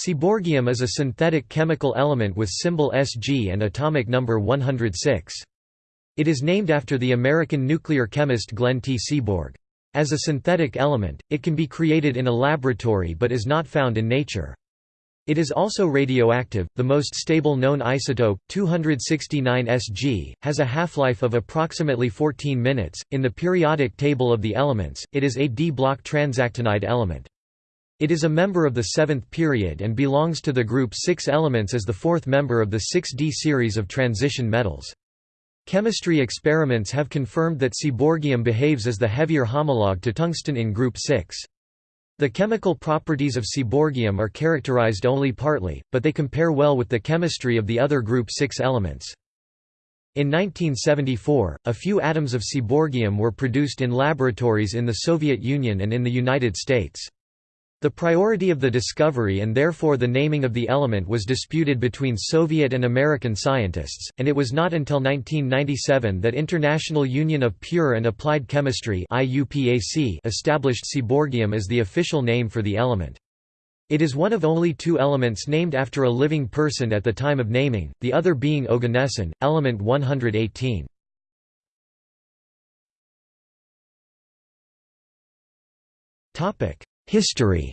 Seaborgium is a synthetic chemical element with symbol Sg and atomic number 106. It is named after the American nuclear chemist Glenn T. Seaborg. As a synthetic element, it can be created in a laboratory but is not found in nature. It is also radioactive. The most stable known isotope, 269 Sg, has a half-life of approximately 14 minutes. In the periodic table of the elements, it is a d-block transactinide element. It is a member of the seventh period and belongs to the group 6 elements as the fourth member of the 6d series of transition metals. Chemistry experiments have confirmed that seaborgium behaves as the heavier homologue to tungsten in group 6. The chemical properties of seaborgium are characterized only partly, but they compare well with the chemistry of the other group 6 elements. In 1974, a few atoms of seaborgium were produced in laboratories in the Soviet Union and in the United States. The priority of the discovery and therefore the naming of the element was disputed between Soviet and American scientists, and it was not until 1997 that International Union of Pure and Applied Chemistry established seaborgium as the official name for the element. It is one of only two elements named after a living person at the time of naming, the other being oganesson, element 118. Topic: History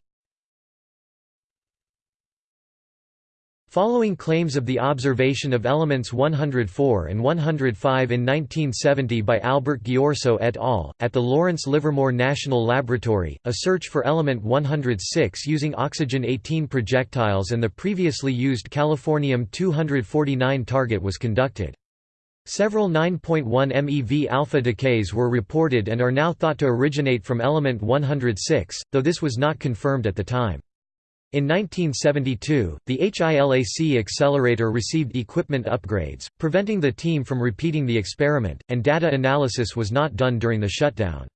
Following claims of the observation of elements 104 and 105 in 1970 by Albert Ghiorso et al., at the Lawrence Livermore National Laboratory, a search for element 106 using oxygen-18 projectiles and the previously used californium-249 target was conducted. Several 9.1 MeV alpha decays were reported and are now thought to originate from element 106, though this was not confirmed at the time. In 1972, the HILAC accelerator received equipment upgrades, preventing the team from repeating the experiment, and data analysis was not done during the shutdown.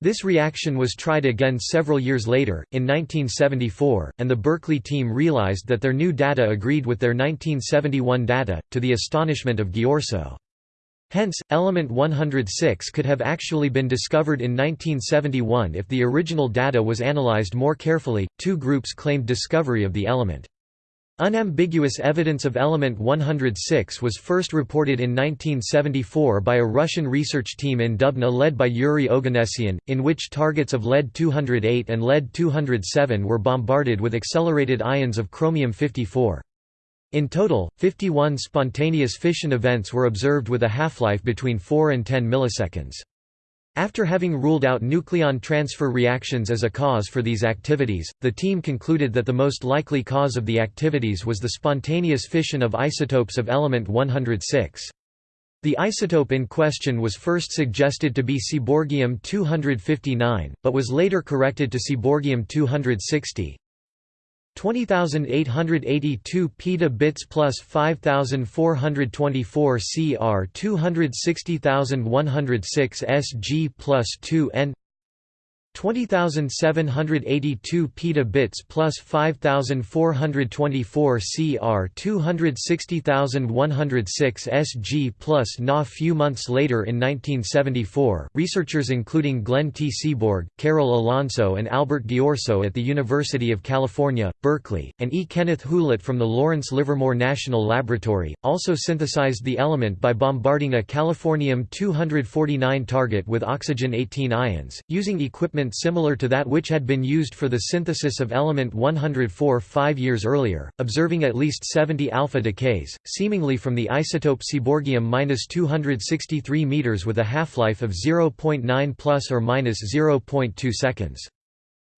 This reaction was tried again several years later, in 1974, and the Berkeley team realized that their new data agreed with their 1971 data, to the astonishment of Ghiorso. Hence, element 106 could have actually been discovered in 1971 if the original data was analyzed more carefully. Two groups claimed discovery of the element. Unambiguous evidence of element 106 was first reported in 1974 by a Russian research team in Dubna led by Yuri Oganessian, in which targets of lead-208 and lead-207 were bombarded with accelerated ions of chromium-54. In total, 51 spontaneous fission events were observed with a half-life between 4 and 10 milliseconds. After having ruled out nucleon transfer reactions as a cause for these activities, the team concluded that the most likely cause of the activities was the spontaneous fission of isotopes of element 106. The isotope in question was first suggested to be seaborgium-259, but was later corrected to seaborgium-260. 20882 petabits plus 5424 CR 260106 SG plus 2 N 20782 petabits plus 5424 CR 260106 SG plus Na. Few months later in 1974, researchers including Glenn T. Seaborg, Carol Alonso and Albert Ghiorso at the University of California, Berkeley, and E. Kenneth Hulet from the Lawrence Livermore National Laboratory, also synthesized the element by bombarding a californium-249 target with oxygen-18 ions, using equipment similar to that which had been used for the synthesis of element 104 five years earlier, observing at least 70 alpha decays, seemingly from the isotope seaborgium-263 meters with a half-life of 0.9 plus or minus 0.2 seconds.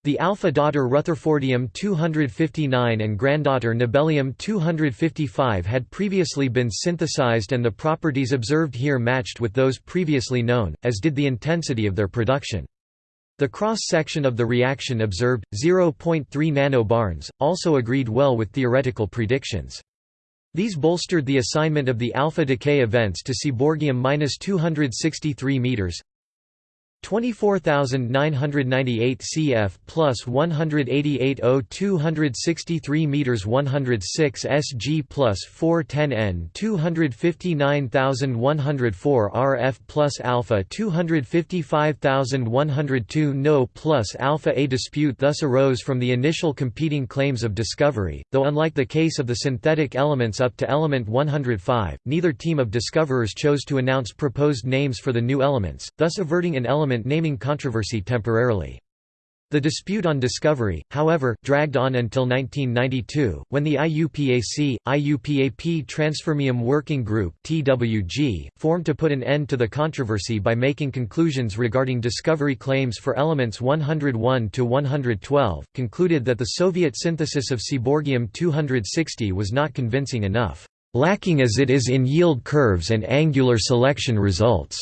The alpha daughter Rutherfordium-259 and granddaughter Nobelium-255 had previously been synthesized and the properties observed here matched with those previously known, as did the intensity of their production. The cross-section of the reaction observed, 0.3 nanobarns, also agreed well with theoretical predictions. These bolstered the assignment of the alpha decay events to Seaborgium-263 meters. 24998 cf plus 188.0263 meters 106 sg plus 410 n 259104 rf plus alpha 255102 no plus alpha a dispute thus arose from the initial competing claims of discovery though unlike the case of the synthetic elements up to element 105 neither team of discoverers chose to announce proposed names for the new elements thus averting an element naming controversy temporarily. The dispute on discovery, however, dragged on until 1992, when the IUPAC, IUPAP Transfermium Working Group formed to put an end to the controversy by making conclusions regarding discovery claims for elements 101 to 112, concluded that the Soviet synthesis of seaborgium-260 was not convincing enough, lacking as it is in yield curves and angular selection results.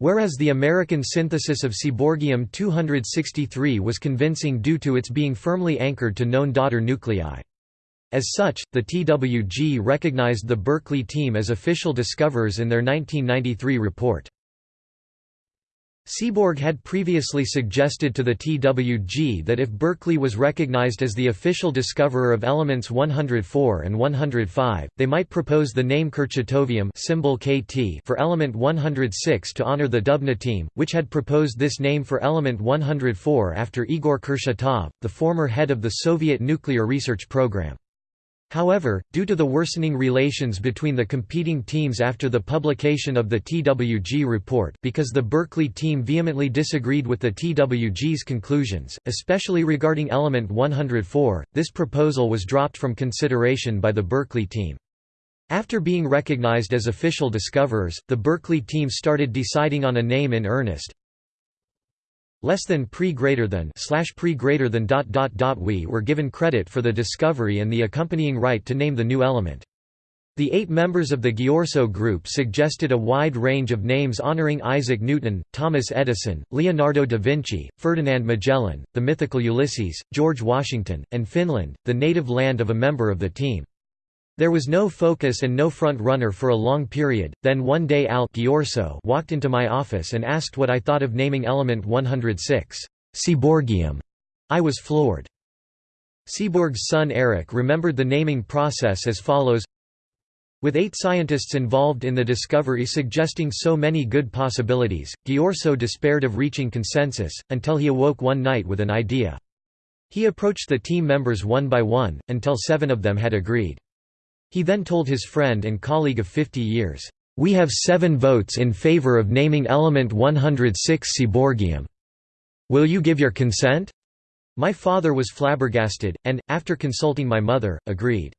Whereas the American synthesis of seaborgium-263 was convincing due to its being firmly anchored to known daughter nuclei. As such, the TWG recognized the Berkeley team as official discoverers in their 1993 report. Seaborg had previously suggested to the TWG that if Berkeley was recognized as the official discoverer of elements 104 and 105, they might propose the name Kurchatovium symbol KT for element 106 to honor the Dubna team, which had proposed this name for element 104 after Igor Kurchatov, the former head of the Soviet nuclear research program. However, due to the worsening relations between the competing teams after the publication of the TWG report because the Berkeley team vehemently disagreed with the TWG's conclusions, especially regarding element 104, this proposal was dropped from consideration by the Berkeley team. After being recognized as official discoverers, the Berkeley team started deciding on a name in earnest, less than pre greater than slash pre greater than dot dot dot we were given credit for the discovery and the accompanying right to name the new element. The eight members of the Ghiorso group suggested a wide range of names honoring Isaac Newton, Thomas Edison, Leonardo da Vinci, Ferdinand Magellan, the mythical Ulysses, George Washington, and Finland, the native land of a member of the team. There was no focus and no front runner for a long period, then one day Al Ghiorso walked into my office and asked what I thought of naming element 106, Seaborgium. I was floored. Seaborg's son Eric remembered the naming process as follows with eight scientists involved in the discovery suggesting so many good possibilities, Ghiorso despaired of reaching consensus, until he awoke one night with an idea. He approached the team members one by one, until seven of them had agreed. He then told his friend and colleague of 50 years, "'We have seven votes in favor of naming element 106 Seaborgium. Will you give your consent?' My father was flabbergasted, and, after consulting my mother, agreed.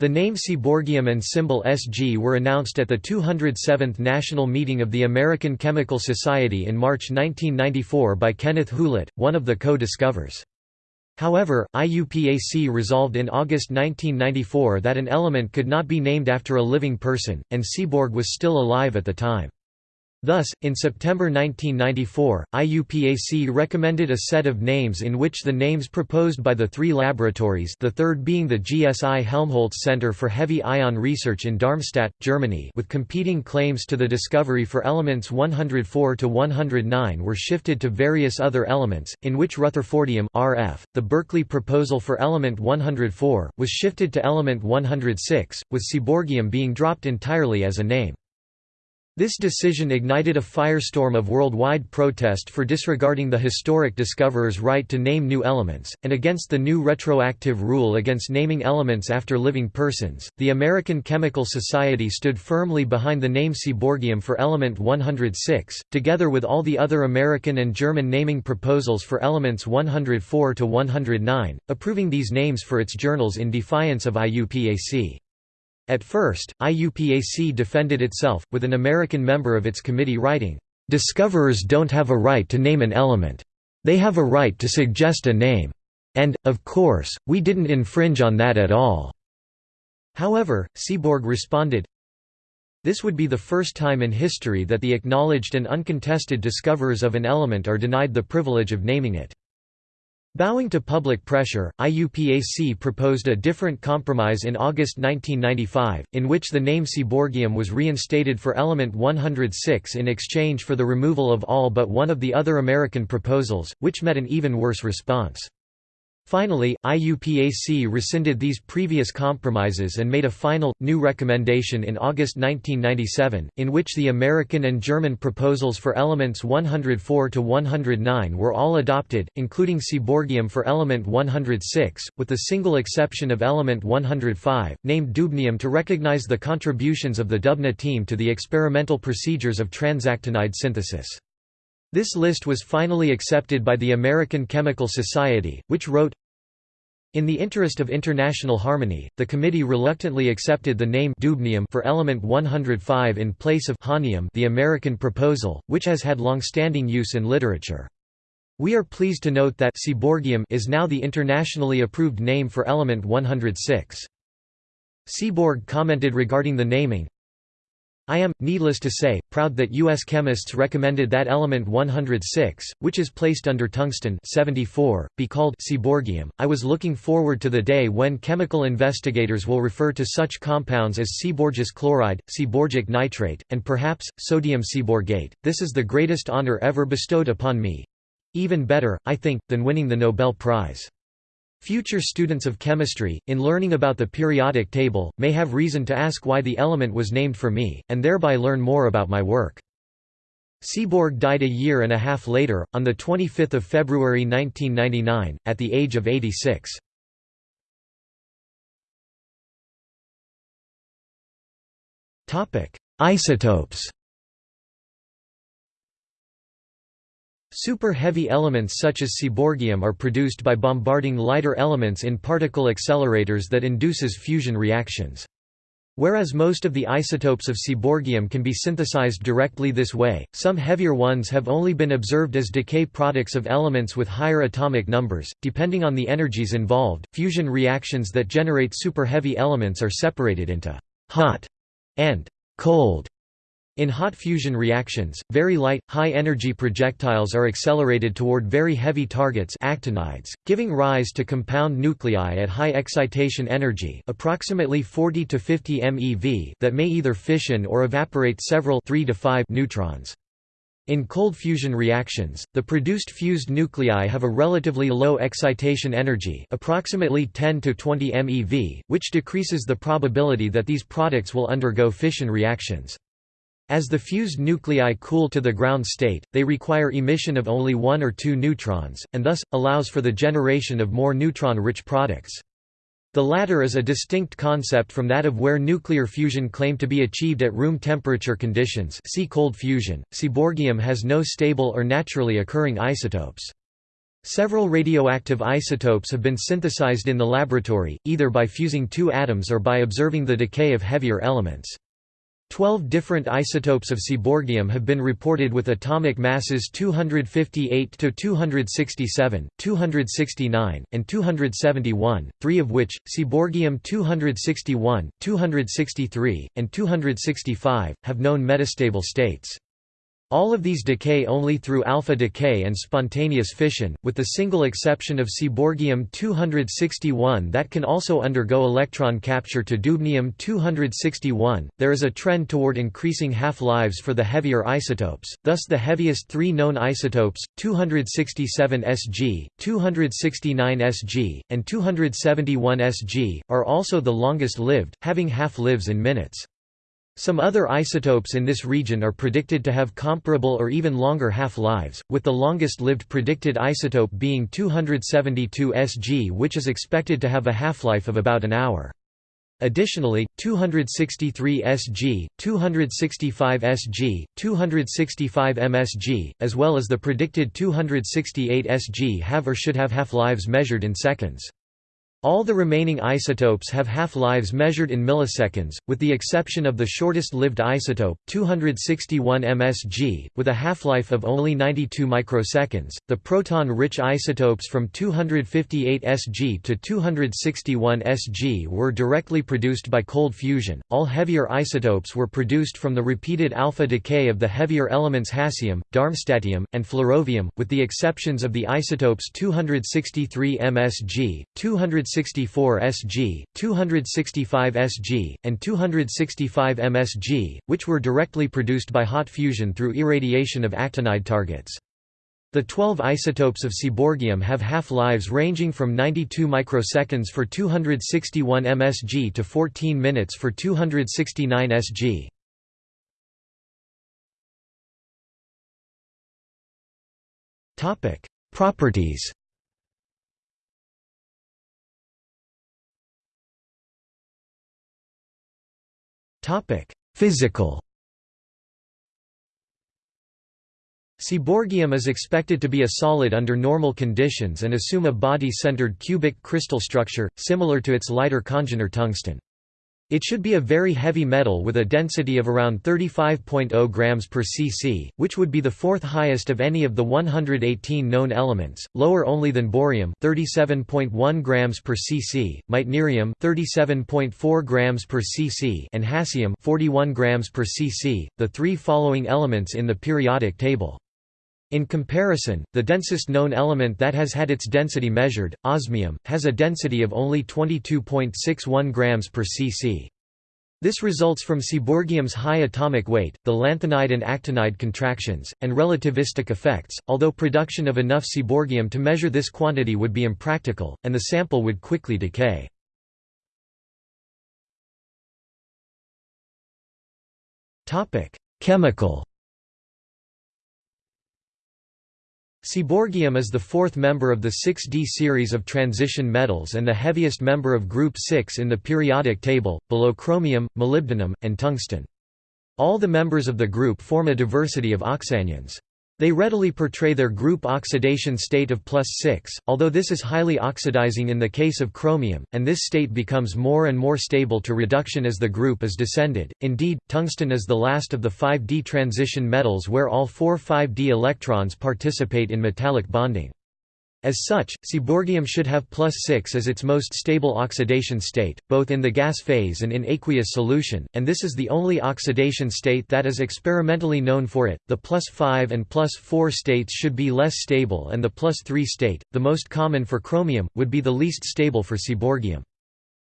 The name Seaborgium and symbol Sg were announced at the 207th National Meeting of the American Chemical Society in March 1994 by Kenneth Hulet, one of the co-discoverers. However, IUPAC resolved in August 1994 that an element could not be named after a living person, and Seaborg was still alive at the time. Thus, in September 1994, IUPAC recommended a set of names in which the names proposed by the three laboratories the third being the GSI Helmholtz Center for Heavy Ion Research in Darmstadt, Germany with competing claims to the discovery for elements 104 to 109 were shifted to various other elements, in which Rutherfordium RF, the Berkeley proposal for element 104, was shifted to element 106, with Seaborgium being dropped entirely as a name. This decision ignited a firestorm of worldwide protest for disregarding the historic discoverer's right to name new elements, and against the new retroactive rule against naming elements after living persons. The American Chemical Society stood firmly behind the name Seaborgium for element 106, together with all the other American and German naming proposals for elements 104 to 109, approving these names for its journals in defiance of IUPAC. At first, IUPAC defended itself, with an American member of its committee writing, "...discoverers don't have a right to name an element. They have a right to suggest a name. And, of course, we didn't infringe on that at all." However, Seaborg responded, This would be the first time in history that the acknowledged and uncontested discoverers of an element are denied the privilege of naming it. Bowing to public pressure, IUPAC proposed a different compromise in August 1995, in which the name seaborgium was reinstated for element 106 in exchange for the removal of all but one of the other American proposals, which met an even worse response. Finally, IUPAC rescinded these previous compromises and made a final, new recommendation in August 1997, in which the American and German proposals for elements 104 to 109 were all adopted, including seaborgium for element 106, with the single exception of element 105, named dubnium to recognize the contributions of the Dubna team to the experimental procedures of transactinide synthesis. This list was finally accepted by the American Chemical Society, which wrote, in the interest of international harmony, the committee reluctantly accepted the name dubnium for element 105 in place of hahnium the American proposal, which has had long-standing use in literature. We are pleased to note that seaborgium is now the internationally approved name for element 106. Seaborg commented regarding the naming, I am, needless to say, proud that U.S. chemists recommended that element 106, which is placed under tungsten 74, be called seaborgium. I was looking forward to the day when chemical investigators will refer to such compounds as seaborgous chloride, seaborgic nitrate, and perhaps, sodium seaborgate. This is the greatest honor ever bestowed upon me. Even better, I think, than winning the Nobel Prize. Future students of chemistry, in learning about the periodic table, may have reason to ask why the element was named for me, and thereby learn more about my work. Seaborg died a year and a half later, on 25 February 1999, at the age of 86. Isotopes Super-heavy elements such as seaborgium are produced by bombarding lighter elements in particle accelerators that induces fusion reactions. Whereas most of the isotopes of seaborgium can be synthesized directly this way, some heavier ones have only been observed as decay products of elements with higher atomic numbers. Depending on the energies involved, fusion reactions that generate super-heavy elements are separated into hot and cold in hot fusion reactions, very light, high-energy projectiles are accelerated toward very heavy targets actinides, giving rise to compound nuclei at high excitation energy approximately 40 to 50 MeV that may either fission or evaporate several 3 to 5 neutrons. In cold fusion reactions, the produced fused nuclei have a relatively low excitation energy approximately 10 to 20 MeV, which decreases the probability that these products will undergo fission reactions. As the fused nuclei cool to the ground state, they require emission of only one or two neutrons, and thus, allows for the generation of more neutron-rich products. The latter is a distinct concept from that of where nuclear fusion claimed to be achieved at room temperature conditions see cold fusion. Seaborgium has no stable or naturally occurring isotopes. Several radioactive isotopes have been synthesized in the laboratory, either by fusing two atoms or by observing the decay of heavier elements. Twelve different isotopes of seaborgium have been reported with atomic masses 258 to 267, 269, and 271, three of which, seaborgium 261, 263, and 265, have known metastable states. All of these decay only through alpha decay and spontaneous fission, with the single exception of seaborgium-261 that can also undergo electron capture to dubnium-261. There is a trend toward increasing half-lives for the heavier isotopes, thus the heaviest three known isotopes, 267 Sg, 269 Sg, and 271 Sg, are also the longest lived, having half-lives in minutes. Some other isotopes in this region are predicted to have comparable or even longer half-lives, with the longest-lived predicted isotope being 272 Sg which is expected to have a half-life of about an hour. Additionally, 263 Sg, 265 Sg, 265 mSg, as well as the predicted 268 Sg have or should have half-lives measured in seconds. All the remaining isotopes have half-lives measured in milliseconds, with the exception of the shortest-lived isotope, 261 msg, with a half-life of only 92 microseconds. The proton-rich isotopes from 258 Sg to 261 Sg were directly produced by cold fusion. All heavier isotopes were produced from the repeated alpha decay of the heavier elements hassium, darmstadtium, and flerovium, with the exceptions of the isotopes 263 msg, 200 264 Sg, 265 Sg, and 265 Msg, which were directly produced by hot fusion through irradiation of actinide targets. The 12 isotopes of seaborgium have half-lives ranging from 92 microseconds for 261 msg to 14 minutes for 269 Sg. Properties Topic: Physical. Seaborgium is expected to be a solid under normal conditions and assume a body-centered cubic crystal structure, similar to its lighter congener tungsten. It should be a very heavy metal with a density of around 35.0 grams per cc, which would be the fourth highest of any of the 118 known elements, lower only than bohrium 37.1 grams per cc, meitnerium 37.4 grams per cc, and hassium 41 grams per cc, the three following elements in the periodic table. In comparison, the densest known element that has had its density measured, osmium, has a density of only 22.61 grams per cc. This results from seaborgium's high atomic weight, the lanthanide and actinide contractions, and relativistic effects, although production of enough seaborgium to measure this quantity would be impractical, and the sample would quickly decay. Chemical Seaborgium is the fourth member of the 6D series of transition metals and the heaviest member of group 6 in the periodic table, below chromium, molybdenum, and tungsten. All the members of the group form a diversity of oxyanions. They readily portray their group oxidation state of plus 6, although this is highly oxidizing in the case of chromium, and this state becomes more and more stable to reduction as the group is descended. Indeed, tungsten is the last of the 5D transition metals where all four 5D electrons participate in metallic bonding. As such, seaborgium should have plus 6 as its most stable oxidation state, both in the gas phase and in aqueous solution, and this is the only oxidation state that is experimentally known for it. The plus 5 and plus 4 states should be less stable and the plus 3 state, the most common for chromium, would be the least stable for seaborgium.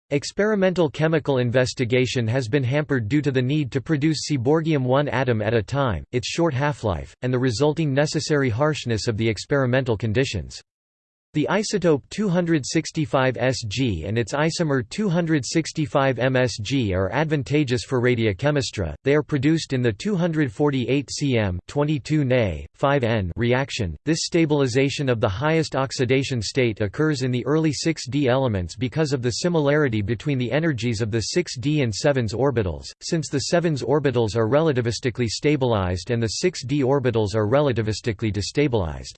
Experimental chemical investigation has been hampered due to the need to produce seaborgium one atom at a time, its short half-life, and the resulting necessary harshness of the experimental conditions. The isotope 265 Sg and its isomer 265 Msg are advantageous for radiochemistry. They are produced in the 248 cm 22 Na, 5N reaction. This stabilization of the highest oxidation state occurs in the early 6d elements because of the similarity between the energies of the 6d and 7s orbitals, since the 7s orbitals are relativistically stabilized and the 6d orbitals are relativistically destabilized.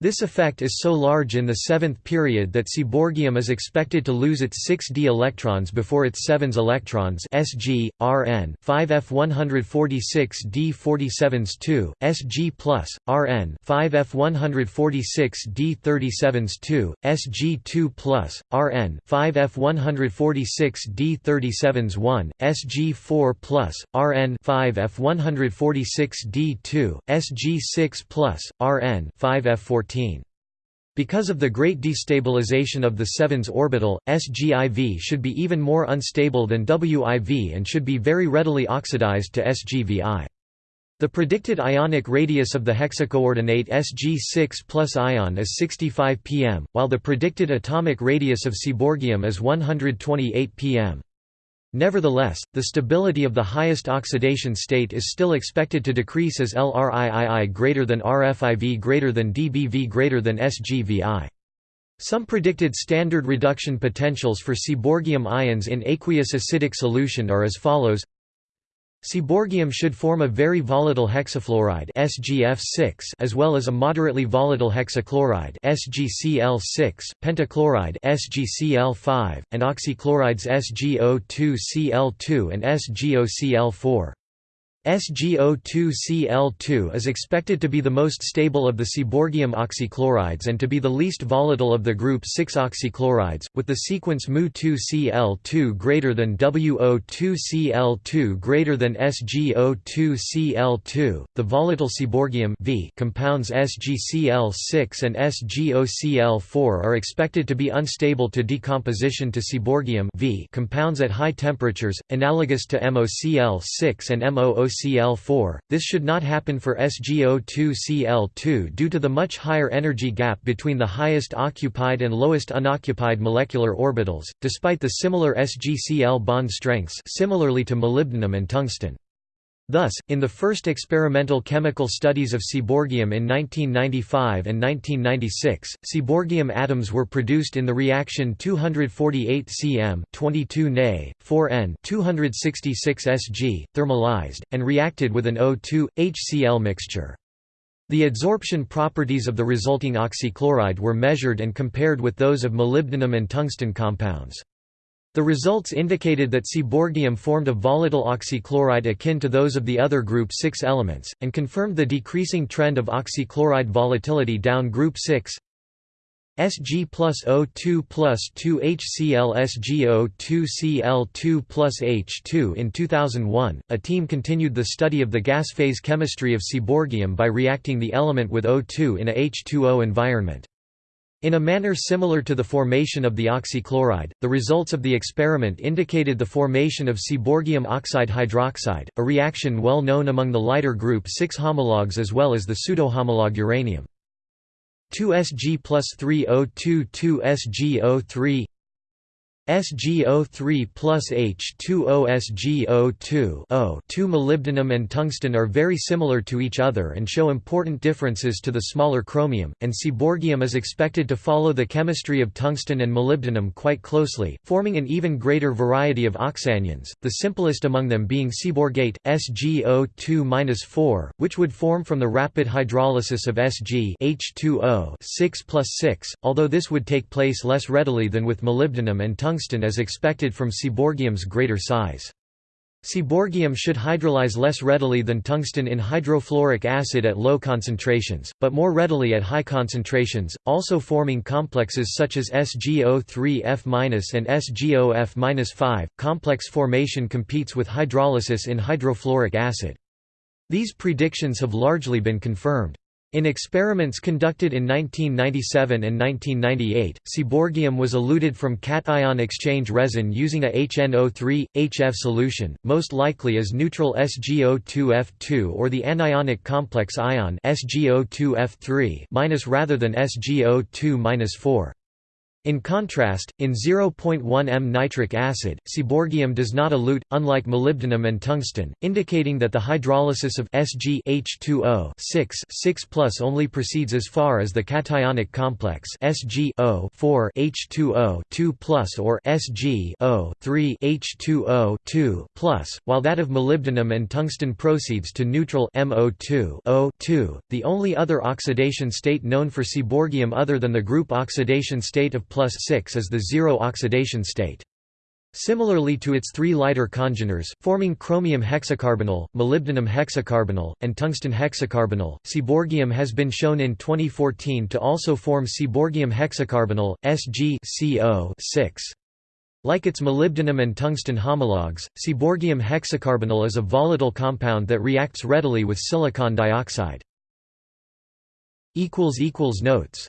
This effect is so large in the seventh period that seaborgium is expected to lose its 6d electrons before its 7s electrons Sg, Rn 5f146d47s 2, Sg+, Rn 5f146d37s 2, Sg2+, Rn 5f146d37s 1, Sg4+, Rn 5f146d2, Sg6+, Rn 5f14 because of the great destabilization of the 7s orbital, SGIV should be even more unstable than WIV and should be very readily oxidized to SGVI. The predicted ionic radius of the hexacoordinate Sg6 plus ion is 65 pm, while the predicted atomic radius of seaborgium is 128 pm. Nevertheless, the stability of the highest oxidation state is still expected to decrease as LRIII greater than RFIV greater than dBV greater than SGVI. Some predicted standard reduction potentials for seaborgium ions in aqueous acidic solution are as follows Seaborgium should form a very volatile hexafluoride SgF6 as well as a moderately volatile hexachloride SgCl6, pentachloride SgCl5, and oxychlorides SgO2Cl2 and SgOCl4. SgO2Cl2 is expected to be the most stable of the seaborgium oxychlorides and to be the least volatile of the group 6 oxychlorides, with the sequence Mu2Cl2 greater than WO2Cl2 greater than SgO2Cl2. The volatile seaborgium v compounds SgCl6 and SgOCl4 are expected to be unstable to decomposition to seaborgium v compounds at high temperatures, analogous to MoCl6 and MoOCl Cl4. This should not happen for SgO2Cl2 due to the much higher energy gap between the highest occupied and lowest unoccupied molecular orbitals, despite the similar SgCl bond strengths similarly to molybdenum and tungsten. Thus, in the first experimental chemical studies of seaborgium in 1995 and 1996, seaborgium atoms were produced in the reaction 248 cm 22 Na, 4N 266 Sg, thermalized, and reacted with an O2, HCl mixture. The adsorption properties of the resulting oxychloride were measured and compared with those of molybdenum and tungsten compounds. The results indicated that seaborgium formed a volatile oxychloride akin to those of the other group 6 elements, and confirmed the decreasing trend of oxychloride volatility down group 6 Sg plus O2 plus 2 HCl SgO2 Cl2 plus H2 In 2001, a team continued the study of the gas phase chemistry of seaborgium by reacting the element with O2 in a H2O environment. In a manner similar to the formation of the oxychloride, the results of the experiment indicated the formation of seaborgium oxide hydroxide, a reaction well known among the lighter group 6 homologues as well as the pseudohomologue uranium. 2Sg plus 3O2 2SgO3 SgO3 plus H2O SgO2 O 2 molybdenum and tungsten are very similar to each other and show important differences to the smaller chromium, and seaborgium is expected to follow the chemistry of tungsten and molybdenum quite closely, forming an even greater variety of oxanions, the simplest among them being seaborgate, SgO2-4, which would form from the rapid hydrolysis of Sg H2O 6 plus 6, although this would take place less readily than with molybdenum and tungsten tungsten as expected from seaborgium's greater size. Seaborgium should hydrolyze less readily than tungsten in hydrofluoric acid at low concentrations, but more readily at high concentrations, also forming complexes such as SgO3F- and SgOF-5. Complex formation competes with hydrolysis in hydrofluoric acid. These predictions have largely been confirmed. In experiments conducted in 1997 and 1998, seaborgium was eluted from cation exchange resin using a HNO3, HF solution, most likely as neutral SgO2F2 or the anionic complex ion SgO2F3- rather than SgO2-4. In contrast, in 0.1 m nitric acid, seaborgium does not elute, unlike molybdenum and tungsten, indicating that the hydrolysis of Sg H2O 6 6 only proceeds as far as the cationic complex Sg 4 H2O 2 or Sg O 3 H2O 2 while that of molybdenum and tungsten proceeds to neutral MO2 O 2. The only other oxidation state known for seaborgium other than the group oxidation state of plus 6 is the zero oxidation state. Similarly to its three lighter congeners, forming chromium hexacarbonyl, molybdenum hexacarbonyl, and tungsten hexacarbonyl, seaborgium has been shown in 2014 to also form seaborgium hexacarbonyl, Sg 6 Like its molybdenum and tungsten homologues, seaborgium hexacarbonyl is a volatile compound that reacts readily with silicon dioxide. Notes